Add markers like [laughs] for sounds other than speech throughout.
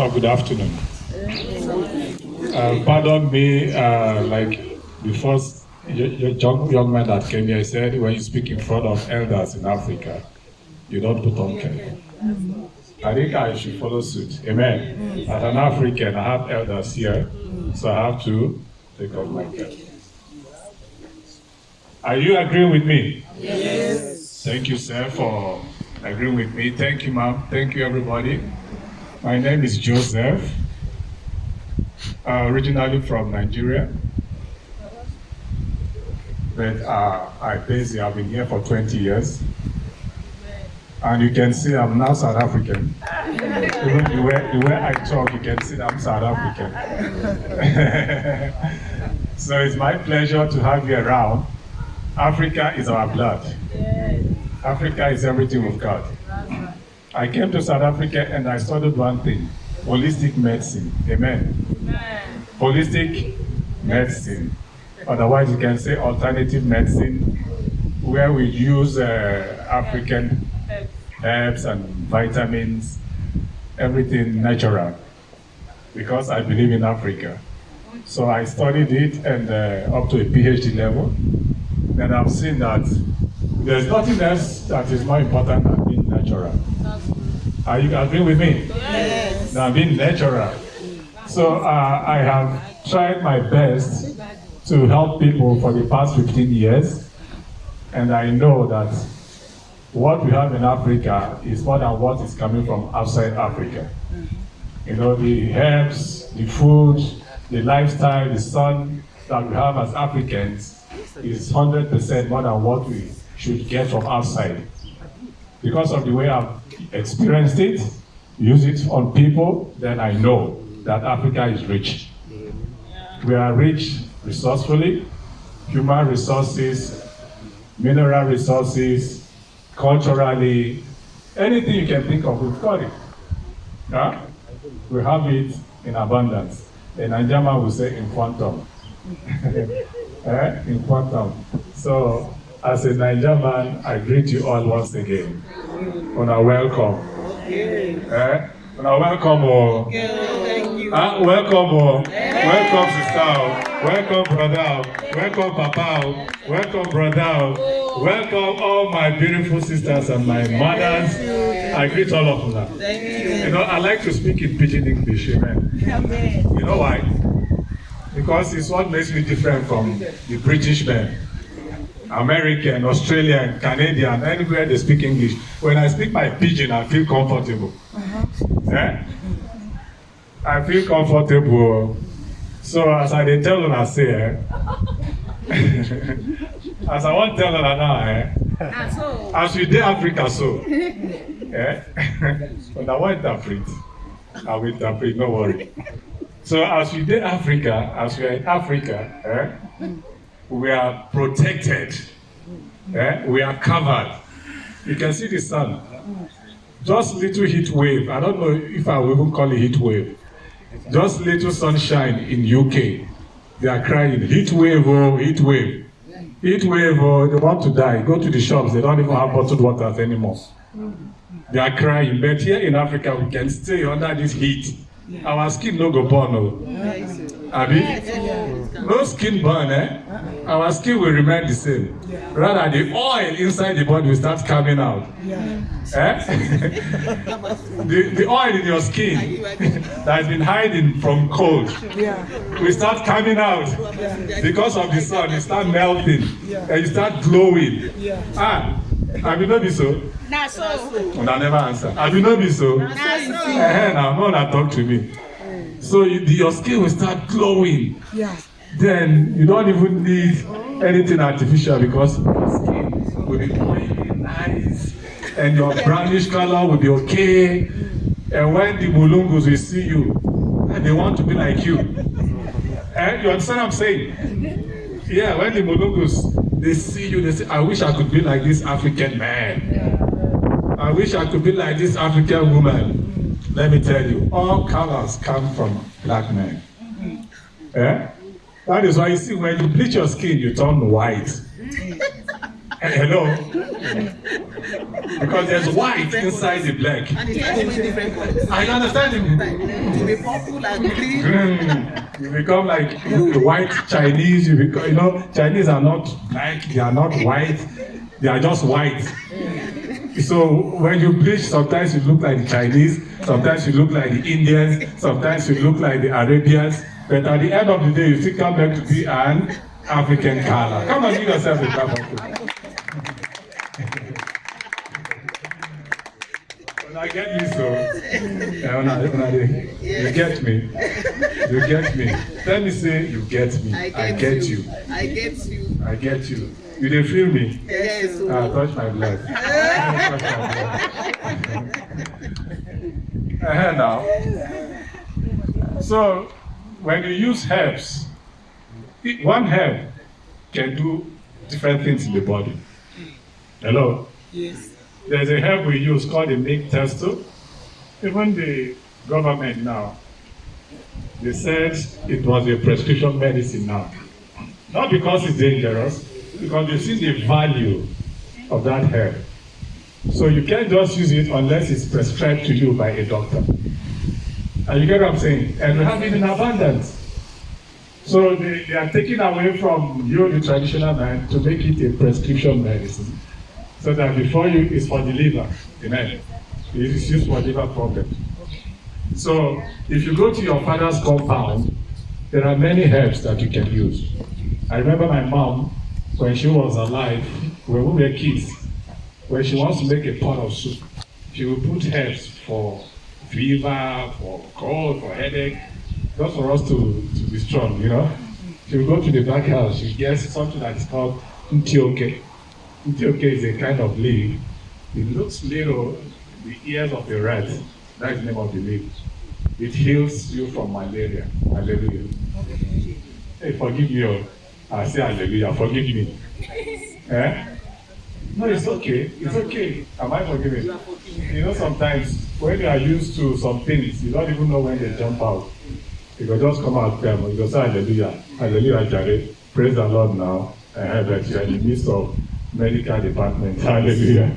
Oh, good afternoon. Uh, pardon me, uh, like the first young, young man that came here said, when you speak in front of elders in Africa, you don't put on cap. I think I should follow suit. Amen. As an African, I have elders here, so I have to take off my cap. Are you agreeing with me? Yes. Thank you, sir, for agreeing with me. Thank you, ma'am. Thank you, everybody. My name is Joseph, uh, originally from Nigeria. But uh, I basically have been here for 20 years. And you can see I'm now South African. Even the way, the way I talk, you can see I'm South African. [laughs] so it's my pleasure to have you around. Africa is our blood. Africa is everything we've got. I came to South Africa and I studied one thing, holistic medicine. Amen. Amen. Holistic medicine. Otherwise, you can say alternative medicine, where we use uh, African herbs and vitamins, everything natural, because I believe in Africa. So I studied it and uh, up to a PhD level. And I've seen that there's nothing else that is more important than being natural. Are you agreeing with me? Yes. Than being natural. So uh, I have tried my best to help people for the past 15 years. And I know that what we have in Africa is more than what is coming from outside Africa. You know, the herbs, the food, the lifestyle, the sun that we have as Africans is 100% more than what we should get from outside. Because of the way I've experienced it, use it on people, then I know that Africa is rich. We are rich resourcefully, human resources, mineral resources, culturally, anything you can think of, we've got it. We have it in abundance. In Anjama, we say in quantum. [laughs] eh? In quantum. So as a Nigerian man, I greet you all once again. Una welcome. Eh? Una welcome. Oh. Thank you. Ah, welcome. Oh. Welcome, sister. Welcome, brother. Welcome, papa. Welcome, brother. Welcome, all my beautiful sisters and my mothers. I greet all of them. Thank you. You know, I like to speak in pidgin English. Amen. Amen. You know why? Because it's what makes me different from the British men. American, Australian, Canadian, anywhere they speak English. When I speak my pidgin, I feel comfortable. Eh? I feel comfortable. So as I dey tell una say, eh? [laughs] as I wan tell una now, eh? As we dey Africa so, eh? [laughs] una wan interpret, I will interpret, no worry. So as we dey Africa, as we are in Africa, eh? We are protected. Eh? We are covered. You can see the sun. Just little heat wave. I don't know if I will even call it heat wave. Just little sunshine in UK. They are crying, heat wave, oh, heat wave. Heat wave, oh, they want to die. Go to the shops, they don't even have bottled waters anymore. They are crying. But here in Africa, we can stay under this heat. Our skin no go burn, oh. Abi? No skin burn, eh? Our skin will remain the same. Rather, the oil inside the body will start coming out. Eh? [laughs] the, the oil in your skin [laughs] that has been hiding from cold will start coming out because of the sun. You start melting and you start glowing. Ah, have you know this so? Na so. Una never answer. Have you know this so? Na so. Eh, now, no, una talk to me. So you, your skin will start glowing. Then you don't even need anything artificial because your skin will be oily, nice, and your brownish color will be okay. And when the mulungus will see you, and they want to be like you. Eh, you understand what I'm saying? Yeah, when the mulungus they see you, they say, I wish I could be like this African man. I wish I could be like this African woman. Let me tell you, all colors come from black men. Eh? That is why you see when you bleach your skin, you turn white. Hello? because there's white inside the black. And it different colors. Are you understanding me? To be purple and green. Mm, you become like the white Chinese. You become, you know, Chinese are not black. They are not white. They are just white. So when you preach, sometimes you look like the Chinese, sometimes you look like the Indians, sometimes you look like the Arabians. But at the end of the day, you still come back to be an African color. Come and give yourself a clap of I get me so. You get me. You get me. Let me say you get me. I I get get you. you. I get you. I get you. You didn't feel me? Yes. Ah, touch my blood. touch my blood. uh now. So, when you use herbs, one herb can do different things in the body. Hello? Yes. There's a herb we use called the milk thistle. Even the government now, they said it was a prescription medicine now. Not because it's dangerous, because they see the value of that herb. So you can't just use it unless it's prescribed to you by a doctor. And you get what I'm saying? And we have it in abundance. So they, they are taking away from you, the traditional man, to make it a prescription medicine. So that before you is for the liver. Amen. It is used for liver problem. So if you go to your father's compound, there are many herbs that you can use. I remember my mom, when she was alive, when we were kids, when she wants to make a pot of soup, she will put herbs for fever, for cold, for headache, just for us to, to be strong, you know. She will go to the back house, she gets something that is called ntioke. Ntioke is a kind of leaf. It looks little, the ears of a rat. That is the name of the leaf. It heals you from malaria. Hallelujah. Hey, forgive me. Oh. I say hallelujah. Forgive me. [laughs] Eh? No, it's okay. It's okay. Am I forgiven? You know, sometimes when you are used to some things, you don't even know when they jump out. You go just come out there, you go say hallelujah. Hallelujah, Jare. Praise the Lord now. Uh, but you are in the midst of medical department. Hallelujah.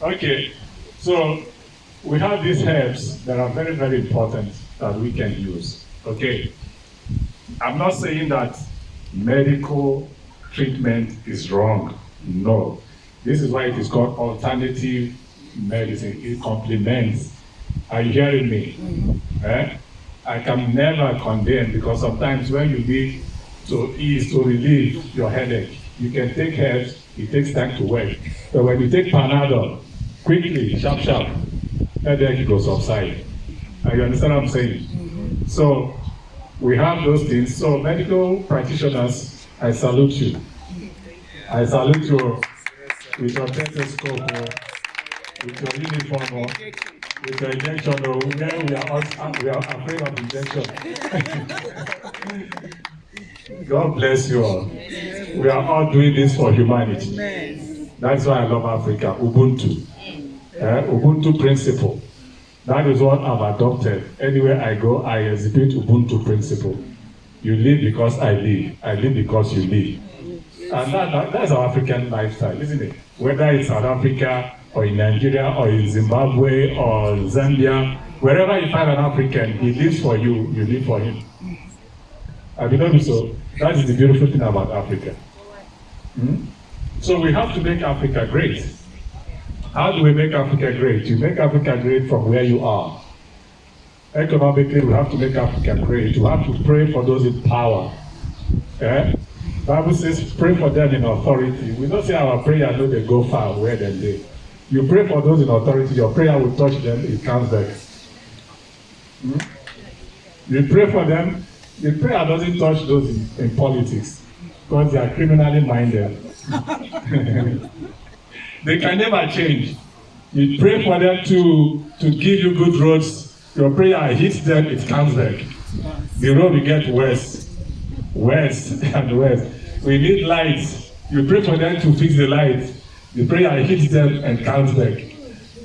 Okay, so we have these herbs that are very, very important that we can use. Okay, I'm not saying that medical treatment is wrong. No, this is why it is called alternative medicine. It complements. Are you hearing me? Eh? I can never condemn because sometimes when you need to ease, to relieve your headache, you can take herbs, it takes time to work. But when you take Panadol, quickly, sharp, sharp, headache will subside. And you understand what I'm saying? So we have those things. So medical practitioners, I salute you. I salute you with your stethoscope, oh, with your uniform, oh, with your injection. Oh, we are, all, we are afraid of injection. [laughs] God bless you all. We are all doing this for humanity. That's why I love Africa. Ubuntu. Eh, Ubuntu principle. That is what I've adopted. Anywhere I go, I exhibit Ubuntu principle. You live because I live. I live because you live. And that, that, that's our African lifestyle, isn't it? Whether it's South Africa or in Nigeria or in Zimbabwe or Zambia, wherever you find an African, he lives for you, you live for him. Have you noticed so? That is the beautiful thing about Africa. Hmm? So we have to make Africa great. How do we make Africa great? You make Africa great from where you are. Economically, we have to make Africa great. You have to pray for those in power. Eh? Bible says, pray for them in authority. We don't say our prayer no they go far where they dey. You pray for those in authority, your prayer will touch them, it comes back. Hmm? You pray for them, the prayer doesn't touch those in, in politics because they are criminally minded. [laughs] they can never change. You pray for them to, to give you good roads, your prayer hits them, it comes back. The road will get worse, worse [laughs] and worse. We need lights. You pray for them to fix the lights. The prayer hits them and comes back.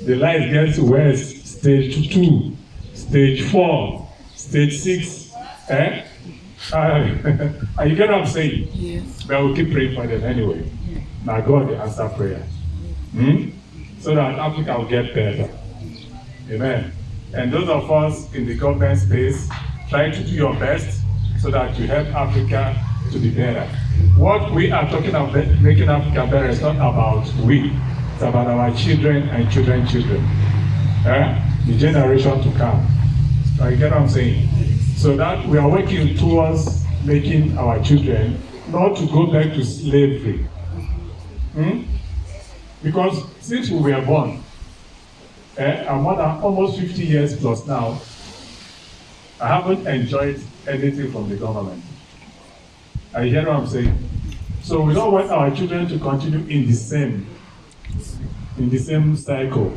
The light gets worse, stage two, stage four, stage six. Eh? Uh, [laughs] you get what I'm saying? Yes. But we'll keep praying for them anyway. Now God answer prayer. Hmm? So that Africa will get better. Amen. And those of us in the government space, try to do your best so that you help Africa to be better. What we are talking about making Africa better is not about we. It's about our children and children children. Eh? The generation to come. You get what I'm saying? So that we are working towards making our children not to go back to slavery. Hmm? Because since we were born, eh, I'm more than almost 50 years plus now, I haven't enjoyed anything from the government. I hear what I'm saying? So we don't want our children to continue in the same, in the same cycle.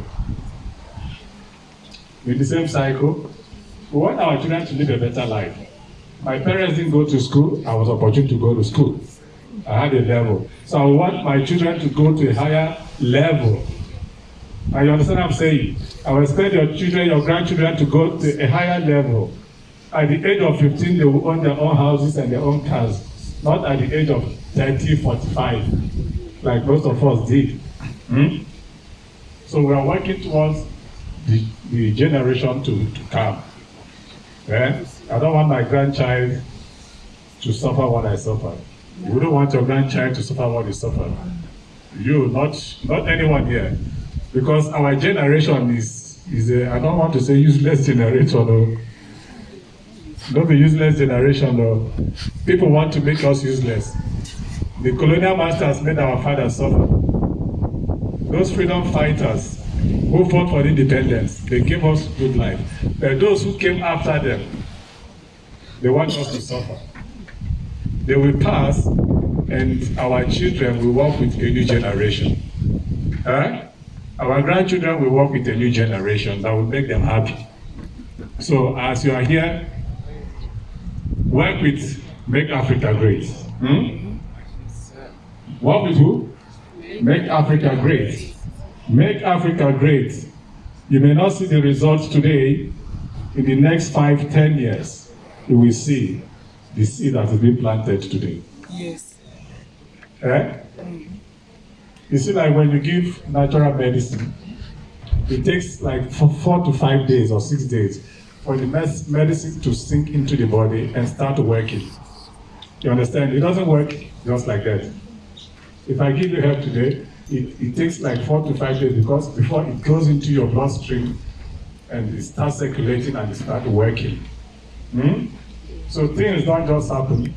In the same cycle, we want our children to live a better life. My parents didn't go to school, I was opportune to go to school. I had a level. So I want my children to go to a higher level. You understand what I'm saying? I will expect your children, your grandchildren to go to a higher level. At the age of 15, they will own their own houses and their own cars. Not at the age of 30, 45, like most of us did. Hmm? So we are working towards the, the generation to, to come. Yeah? I don't want my grandchild to suffer what I suffered. You don't want your grandchild to suffer what you suffered. You, not not anyone here. Because our generation is, is a, I don't want to say useless generation. No. Don't be useless generation. No. People want to make us useless. The colonial masters made our fathers suffer. Those freedom fighters who fought for independence, they gave us good life. But those who came after them, they want us to suffer. They will pass, and our children will work with a new generation. Huh? Our grandchildren will work with a new generation that will make them happy. So as you are here, work with Make Africa Great. Hmm? Work with who? Make Africa Great. Make Africa great. You may not see the results today. In the next five, ten years, you will see the seed that has been planted today. Yes. Eh? You see, like when you give natural medicine, it takes like four, four to five days or six days for the mes- medicine to sink into the body and start working. You understand? It doesn't work just like that. If I give you help today, it, it takes like four to five days because before it goes into your bloodstream and it starts circulating and it starts working. Hmm? So things don't just happen.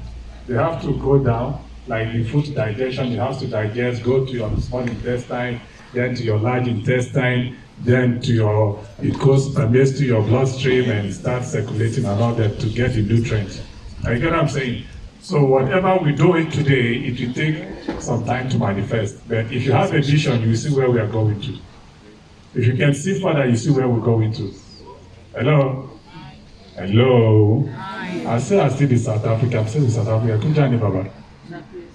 They have to go down, like the food digestion, it has to digest, go to your small intestine, then to your large intestine, then to your, it goes, permeates to your bloodstream and starts circulating all that to get the nutrients. You get what I'm saying? So whatever we do it today, it will take some time to manifest. But if you have a vision, you see where we are going to. If you can see further, you see where we're going to. Hello? Hello? I say I still in South Africa. I'm still in South Africa. Kunjani Baba.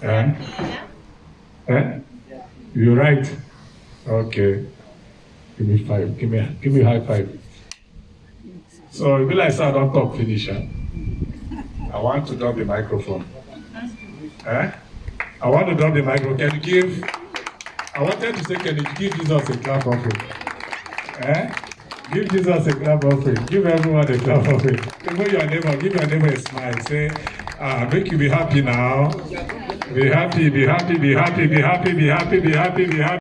Eh? Eh? You're right. Okay. Give me five. Give me give me high five. So it be like say I don't talk finish. Eh? I want to drop the microphone. Eh? I want to drop the microphone. Can you give? I wanted to say, can you give Jesus a clap offering? Eh? Give Jesus a clap offering. Give everyone a clap offering. Give your neighbor, give your neighbor a smile. Say, ah, make you be happy now. Be happy, be happy, be happy, be happy, be happy, be happy, be happy.